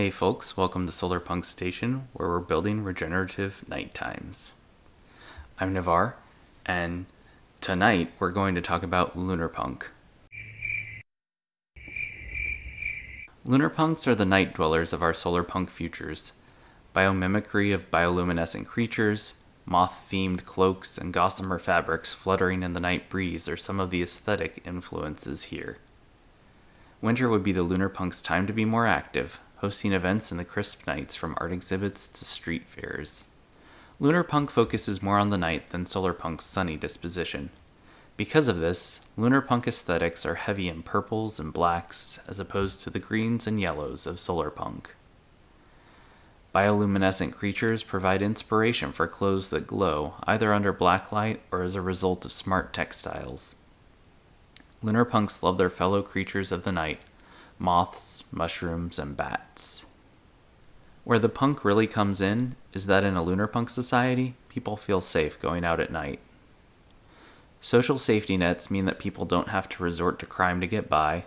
Hey folks, welcome to Solar Punk Station, where we're building regenerative night times. I'm Navar, and tonight we're going to talk about lunar punk. Lunar punks are the night dwellers of our solar punk futures. Biomimicry of bioluminescent creatures, moth themed cloaks, and gossamer fabrics fluttering in the night breeze are some of the aesthetic influences here. Winter would be the lunar punk's time to be more active, hosting events in the crisp nights from art exhibits to street fairs. Lunar punk focuses more on the night than solar punk's sunny disposition. Because of this, lunar punk aesthetics are heavy in purples and blacks as opposed to the greens and yellows of solar punk. Bioluminescent creatures provide inspiration for clothes that glow, either under black light or as a result of smart textiles. Lunar punks love their fellow creatures of the night moths, mushrooms, and bats. Where the punk really comes in is that in a lunar punk society, people feel safe going out at night. Social safety nets mean that people don't have to resort to crime to get by.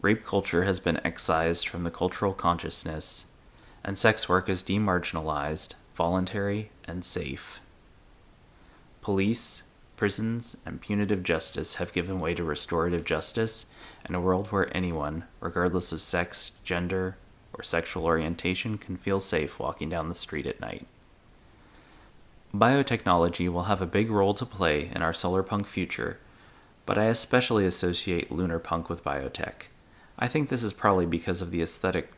Rape culture has been excised from the cultural consciousness, and sex work is demarginalized, voluntary, and safe. Police, prisons, and punitive justice have given way to restorative justice and a world where anyone, regardless of sex, gender, or sexual orientation, can feel safe walking down the street at night. Biotechnology will have a big role to play in our solar punk future, but I especially associate lunar punk with biotech. I think this is probably because of the aesthetic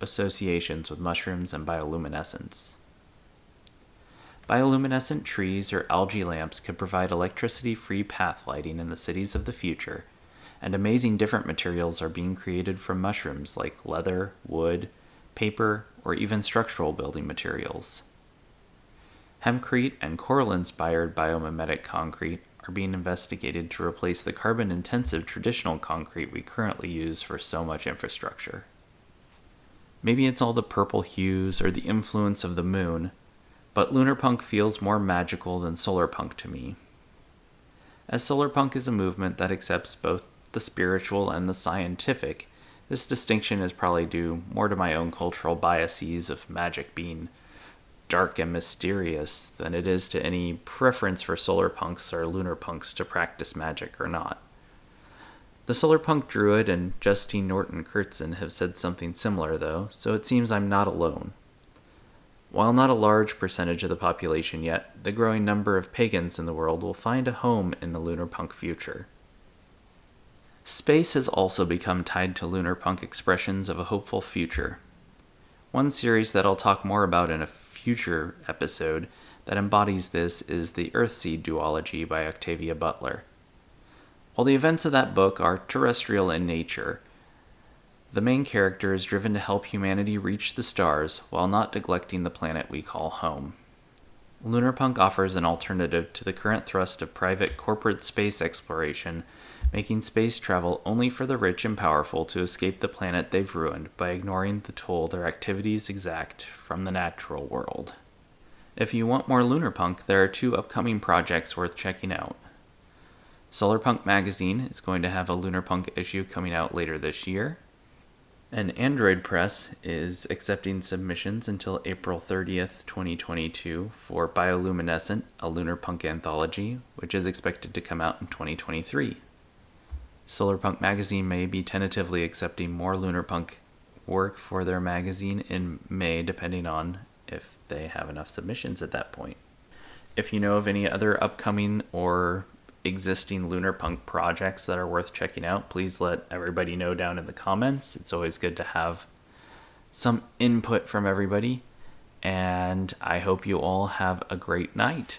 associations with mushrooms and bioluminescence. Bioluminescent trees or algae lamps could provide electricity free path lighting in the cities of the future, and amazing different materials are being created from mushrooms like leather, wood, paper, or even structural building materials. Hempcrete and coral inspired biomimetic concrete are being investigated to replace the carbon intensive traditional concrete we currently use for so much infrastructure. Maybe it's all the purple hues or the influence of the moon but lunar punk feels more magical than solar punk to me. As solar punk is a movement that accepts both the spiritual and the scientific, this distinction is probably due more to my own cultural biases of magic being dark and mysterious than it is to any preference for solar punks or lunar punks to practice magic or not. The solar punk druid and Justine Norton Kertson have said something similar, though, so it seems I'm not alone. While not a large percentage of the population yet, the growing number of pagans in the world will find a home in the lunar punk future. Space has also become tied to lunar punk expressions of a hopeful future. One series that I'll talk more about in a future episode that embodies this is the Earthseed duology by Octavia Butler. While the events of that book are terrestrial in nature, the main character is driven to help humanity reach the stars while not neglecting the planet we call home. Lunarpunk offers an alternative to the current thrust of private corporate space exploration, making space travel only for the rich and powerful to escape the planet they've ruined by ignoring the toll their activities exact from the natural world. If you want more Lunarpunk, there are two upcoming projects worth checking out. Solarpunk magazine is going to have a Lunarpunk issue coming out later this year, and Android Press is accepting submissions until April 30th, 2022 for Bioluminescent, a lunar punk anthology, which is expected to come out in 2023. Solarpunk magazine may be tentatively accepting more lunar punk work for their magazine in May, depending on if they have enough submissions at that point. If you know of any other upcoming or existing lunar punk projects that are worth checking out, please let everybody know down in the comments. It's always good to have some input from everybody. And I hope you all have a great night.